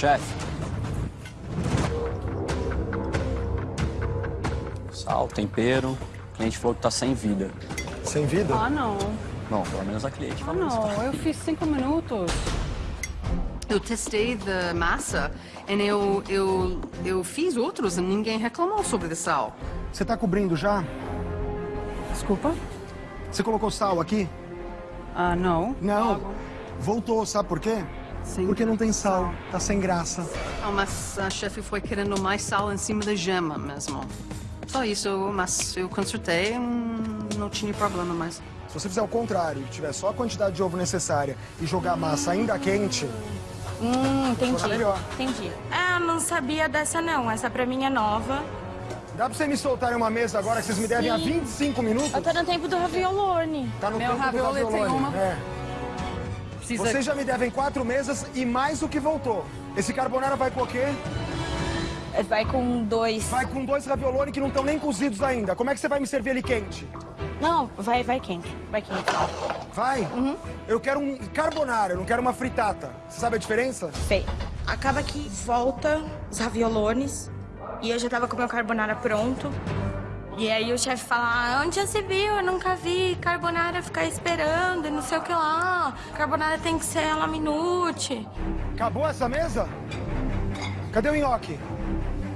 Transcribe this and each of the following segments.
Chefe. Sal, tempero. O cliente falou que tá sem vida. Sem vida? Ah, não. Bom, pelo menos a cliente Ah, não. Eu fiz cinco minutos. Eu testei da massa e eu, eu, eu fiz outros e ninguém reclamou sobre o sal. Você tá cobrindo já? Desculpa? Você colocou sal aqui? Ah, não. Não. Voltou, sabe por quê? Sim. Porque não tem sal. Tá sem graça. Ah, mas a chefe foi querendo mais sal em cima da gema mesmo. Só isso, mas eu consertei, hum, não tinha problema mais. Se você fizer o contrário, tiver só a quantidade de ovo necessária e jogar a massa ainda quente, Hum, entendi. Melhor. Entendi. Ah, não sabia dessa não. Essa pra mim é nova. dá pra vocês me soltarem uma mesa agora que vocês me devem há Sim. 25 minutos? Eu tô no tempo do raviolone. Tá no Meu tempo do ravioli tem raviolone. uma. É. Precisa... Vocês já me devem quatro mesas e mais o que voltou. Esse carbonara vai com o quê? Vai com dois. Vai com dois raviolone que não estão nem cozidos ainda. Como é que você vai me servir ele quente? Não, vai, vai quente. Vai quente. Vai? Uhum. Eu quero um carbonara, eu não quero uma fritata. Você sabe a diferença? Sei. Acaba que volta os raviolones e eu já tava com o meu carbonara pronto. E aí o chefe fala, ah, onde já se viu? Eu nunca vi carbonara ficar esperando e não sei o que lá. Carbonara tem que ser ela minute. Acabou essa mesa? Cadê o nhoque?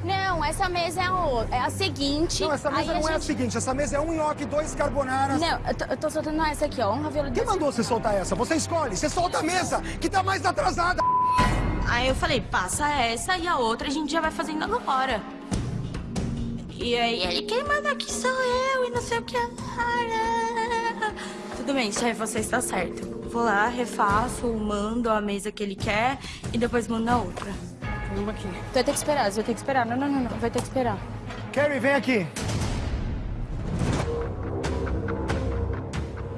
Não, essa mesa é a, o- é a seguinte. Não, essa mesa aí não é a seguinte. Essa mesa é um nhoque, dois carbonaras. Não, eu tô, eu tô soltando essa aqui, ó. Um ravioli Quem mandou você soltar essa? Você escolhe. Você solta a mesa, que tá mais atrasada. Aí eu falei, passa essa e a outra a gente já vai fazendo agora. E aí ele, quem manda aqui sou eu e não sei o que. Tudo bem, chefe, você está certo. Vou lá, refaço, mando a mesa que ele quer e depois mando a outra. Uma aqui. Tu vai ter que esperar, você vai ter que esperar. Não, não, não, não. Vai ter que esperar. Carrie, vem aqui.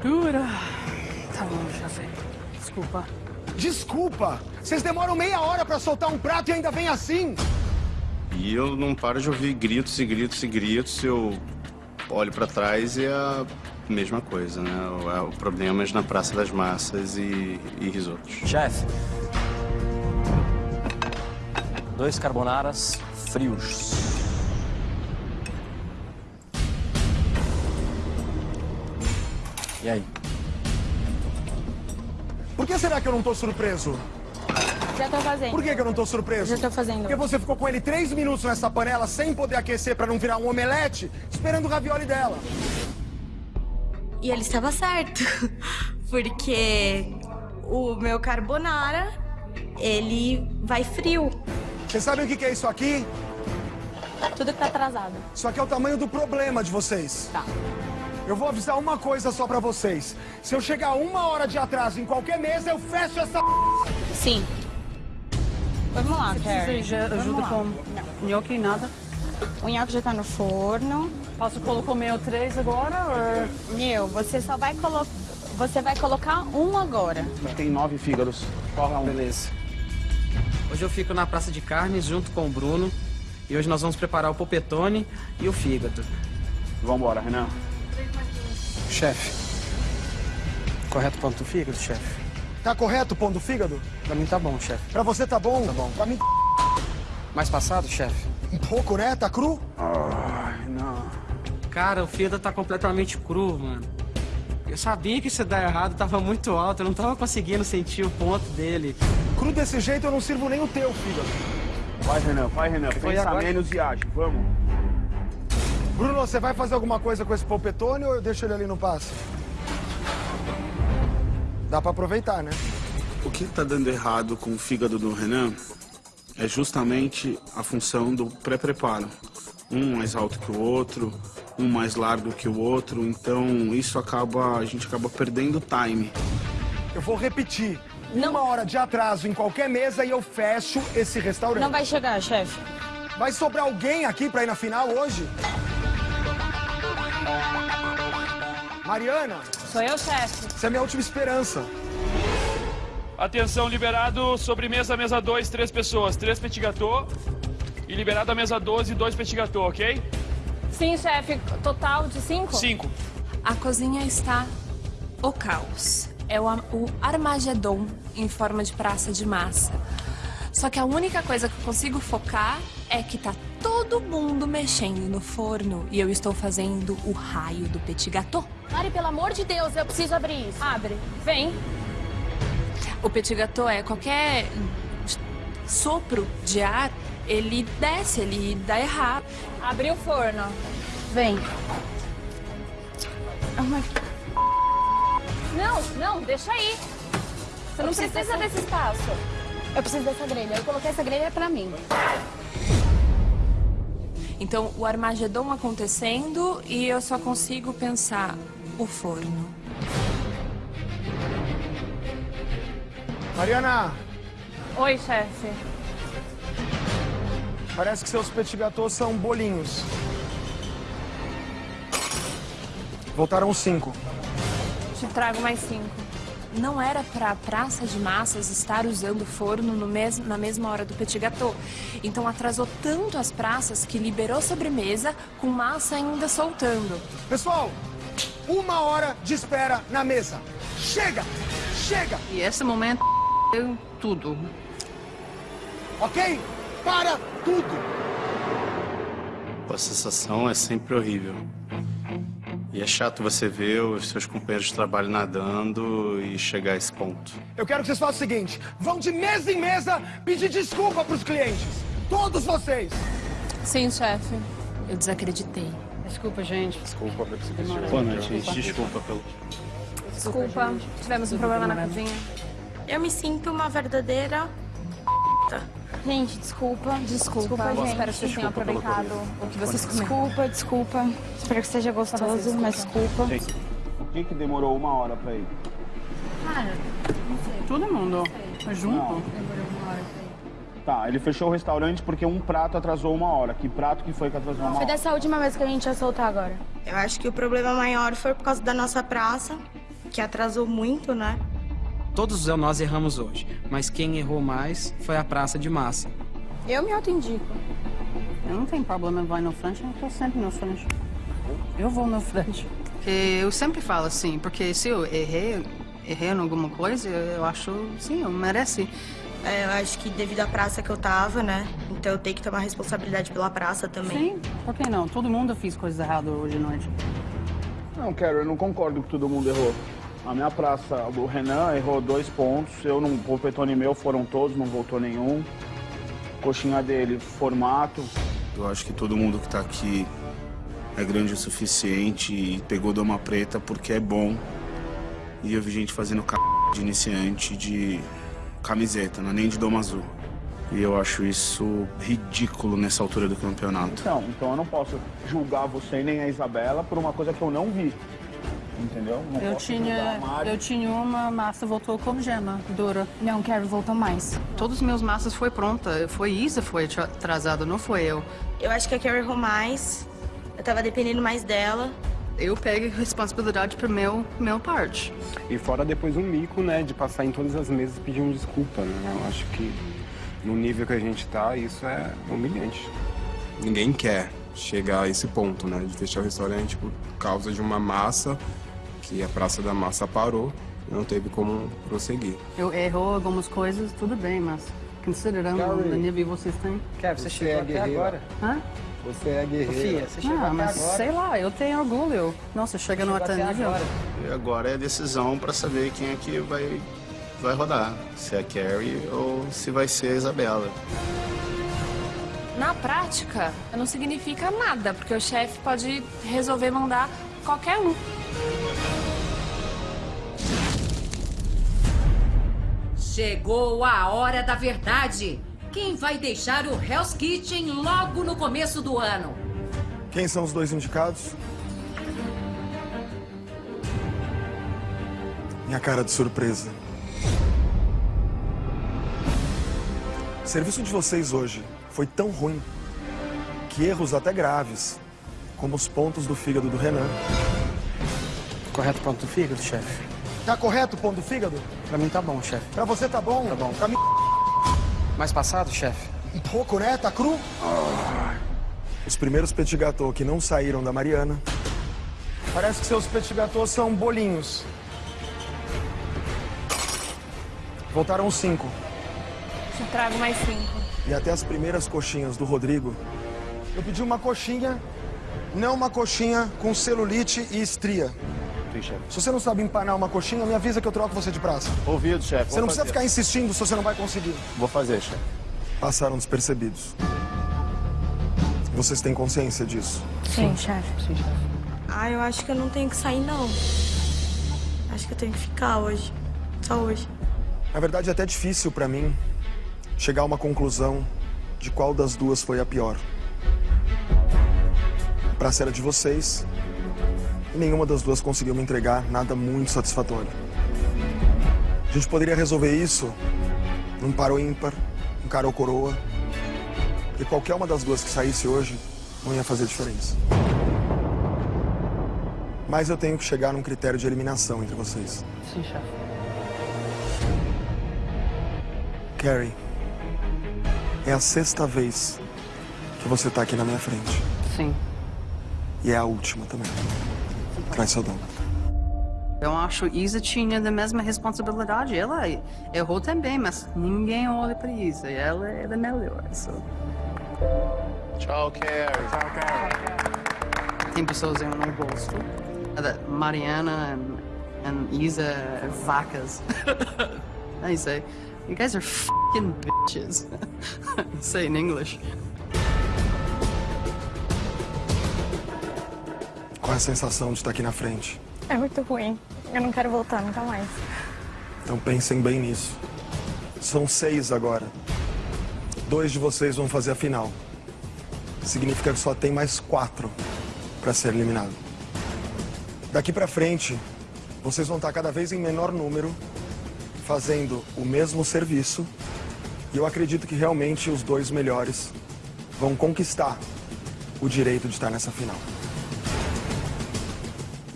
Dura. Tá bom, chefe. Desculpa. Desculpa. Vocês demoram meia hora pra soltar um prato e ainda vem assim. E eu não paro de ouvir gritos e gritos e gritos. Eu olho pra trás e é a mesma coisa, né? O, o problema é na Praça das Massas e, e risotos. Chefe. Dois carbonaras frios. E aí? Por que será que eu não tô surpreso? Já tô fazendo. Por que, que eu não tô surpreso? Já tô fazendo. Porque você ficou com ele três minutos nessa panela sem poder aquecer pra não virar um omelete, esperando o ravioli dela. E ele estava certo, porque o meu carbonara, ele vai frio. Vocês sabem o que, que é isso aqui? Tudo que tá atrasado. Isso aqui é o tamanho do problema de vocês. Tá. Eu vou avisar uma coisa só pra vocês. Se eu chegar uma hora de atraso em qualquer mesa, eu fecho essa... Sim. Vamos lá, Você Carrie. já ajuda lá. com nhoque nada? O nhoque já tá no forno. Posso colocar o meu três agora? Ou... Meu, você só vai colocar... Você vai colocar um agora. Tem nove fígados. Qual é um? Beleza. Hoje eu fico na Praça de Carnes junto com o Bruno. E hoje nós vamos preparar o polpetone e o fígado. Vambora, Renan. Chefe. Correto ponto do fígado, chefe? Tá correto o pão do fígado? Pra mim tá bom, chefe. Pra você tá bom? Tá bom. Pra mim Mais passado, chefe? um pouco, né? Tá cru? Ai, não. Cara, o fígado tá completamente cru, mano. Eu sabia que isso ia dar errado, tava muito alto, eu não tava conseguindo sentir o ponto dele. Cru desse jeito eu não sirvo nem o teu fígado. Vai, Renan. Vai, Renan. Foi Pensa agora. menos e age. Vamos. Bruno, você vai fazer alguma coisa com esse polpetone ou eu deixo ele ali no passe? Dá pra aproveitar, né? O que tá dando errado com o fígado do Renan é justamente a função do pré-preparo. Um mais alto que o outro, um mais largo que o outro, então isso acaba, a gente acaba perdendo time. Eu vou repetir. Uma hora de atraso em qualquer mesa e eu fecho esse restaurante. Não vai chegar, chefe. Vai sobrar alguém aqui pra ir na final hoje? Mariana, Sou eu, chefe. você é a minha última esperança. Atenção, liberado sobremesa, mesa 2, três pessoas, três petit gâteau. E liberado a mesa 12, dois petit gâteau, ok? Sim, chefe. Total de cinco? Cinco. A cozinha está o caos. É o, o Armagedon em forma de praça de massa. Só que a única coisa que eu consigo focar é que tá todo mundo mexendo no forno e eu estou fazendo o raio do petit gâteau. Mari, pelo amor de Deus, eu preciso abrir isso. Abre, vem. O petit gâteau é qualquer sopro de ar, ele desce, ele dá errado. Abre o forno. Vem. Não, não, deixa aí. Você não preciso precisa desse espaço. Eu preciso dessa grelha. Eu coloquei essa grelha pra mim. Então, o Armagedon acontecendo e eu só consigo pensar o forno. Mariana, Oi, chefe. parece que seus petit gâteaux são bolinhos. Voltaram cinco. Te trago mais cinco. Não era pra praça de massas estar usando forno no mes na mesma hora do petit gâteau. Então atrasou tanto as praças que liberou sobremesa com massa ainda soltando. Pessoal, uma hora de espera na mesa. Chega! Chega! E esse momento eu tudo. Ok? Para tudo! A sensação é sempre horrível. E é chato você ver os seus companheiros de trabalho nadando e chegar a esse ponto. Eu quero que vocês façam o seguinte: vão de mesa em mesa pedir desculpa pros clientes. Todos vocês! Sim, chefe. Eu desacreditei. Desculpa, gente. Desculpa pelo que você. Boa noite, gente. Desculpa pelo. Desculpa, tivemos um problema na cozinha. Eu me sinto uma verdadeira. Gente, desculpa. Desculpa, gente. espero que vocês tenham Desculpa aproveitado o que vocês comeram. Desculpa, desculpa. Espero que seja gostoso, mas desculpa. Gente, por que que demorou uma hora pra ir? Todo mundo junto. Não. Tá, ele fechou o restaurante porque um prato atrasou uma hora. Que prato que foi que atrasou uma Foi hora? dessa última vez que a gente ia soltar agora. Eu acho que o problema maior foi por causa da nossa praça, que atrasou muito, né? Todos nós erramos hoje, mas quem errou mais foi a praça de massa. Eu me auto-indico. Eu não tenho problema em vai no frente, eu tô sempre no frente. Eu vou no frente. Eu sempre falo assim, porque se eu errei, errei em alguma coisa, eu acho, sim, eu mereci. É, eu acho que devido à praça que eu tava, né? Então eu tenho que tomar responsabilidade pela praça também. Sim, por que não? Todo mundo fez coisas erradas hoje à noite. Não, Carol, eu não concordo que todo mundo errou. A minha praça, o Renan errou dois pontos, eu não, o Petone meu foram todos, não voltou nenhum. Coxinha dele, formato. Eu acho que todo mundo que tá aqui é grande o suficiente e pegou doma preta porque é bom. E eu vi gente fazendo c... de iniciante de camiseta, não é nem de doma azul. E eu acho isso ridículo nessa altura do campeonato. Então, então eu não posso julgar você nem a Isabela por uma coisa que eu não vi. Entendeu? Não Eu tinha, eu tinha uma massa, voltou como gema, dura. Não, Carrie voltou mais. Todos os meus massas foi pronta. Foi Isa foi atrasada, não foi eu. Eu acho que a Carrie errou mais. Eu tava dependendo mais dela. Eu pego responsabilidade pro meu, meu parte. E fora depois um mico, né, de passar em todas as mesas pedindo desculpa, né? Eu acho que no nível que a gente tá, isso é humilhante. Ninguém quer chegar a esse ponto, né, de fechar o restaurante por causa de uma massa que a Praça da Massa parou não teve como prosseguir. Eu errou algumas coisas, tudo bem, mas considerando Carrie. o nível que vocês têm. Kev, você, chegou é até guerreira. agora. Hã? Você é guerreira. Fia, você chegou ah, mas agora. sei lá, eu tenho orgulho. Nossa, chega no até nível. agora. E agora é decisão para saber quem é que vai, vai rodar. Se é a Carrie ou se vai ser a Isabela. Na prática, não significa nada, porque o chefe pode resolver mandar qualquer um. Chegou a hora da verdade. Quem vai deixar o Hell's Kitchen logo no começo do ano? Quem são os dois indicados? Minha cara de surpresa. O serviço de vocês hoje foi tão ruim que erros até graves, como os pontos do fígado do Renan. Correto ponto do fígado, chefe? Tá correto o ponto do fígado? Pra mim tá bom, chefe. Pra você tá bom? Tá bom. Pra mim, Mais passado, chefe? um pouco, né? Tá cru? Os primeiros petit gâteaux que não saíram da Mariana. Parece que seus petit gâteaux são bolinhos. Voltaram cinco. Te trago mais cinco. E até as primeiras coxinhas do Rodrigo. Eu pedi uma coxinha, não uma coxinha com celulite e estria. Sim, chefe. Se você não sabe empanar uma coxinha, me avisa que eu troco você de praça. Ouvido, chefe. Você não precisa ficar insistindo se você não vai conseguir. Vou fazer, chefe. Passaram despercebidos. Vocês têm consciência disso? Sim, chefe. Ah, eu acho que eu não tenho que sair, não. Acho que eu tenho que ficar hoje. Só hoje. Na verdade, é até difícil pra mim chegar a uma conclusão de qual das duas foi a pior. A praça era de vocês e nenhuma das duas conseguiu me entregar nada muito satisfatório. A gente poderia resolver isso num par ou ímpar, um cara ou coroa, e qualquer uma das duas que saísse hoje não ia fazer diferença. Mas eu tenho que chegar num critério de eliminação entre vocês. Sim, chefe. Carrie, é a sexta vez que você tá aqui na minha frente. Sim. E é a última também. Traz seu dom. Eu acho que Isa tinha a mesma responsabilidade. Ela errou também, mas ninguém olha para Isa. Ela é a melhor. So. Tchau, Carrie. Tchau, Carrie. Tem pessoas eu não gosto. Uh, Mariana and, and Isa vacas. I say, you guys are fucking bitches. say in English. A sensação de estar aqui na frente? É muito ruim. Eu não quero voltar nunca mais. Então pensem bem nisso. São seis agora. Dois de vocês vão fazer a final. Significa que só tem mais quatro para ser eliminado. Daqui para frente, vocês vão estar cada vez em menor número, fazendo o mesmo serviço. E eu acredito que realmente os dois melhores vão conquistar o direito de estar nessa final.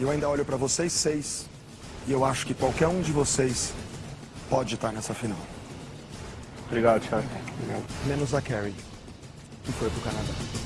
E eu ainda olho para vocês seis e eu acho que qualquer um de vocês pode estar nessa final. Obrigado, chefe. Menos a Carrie, que foi pro Canadá.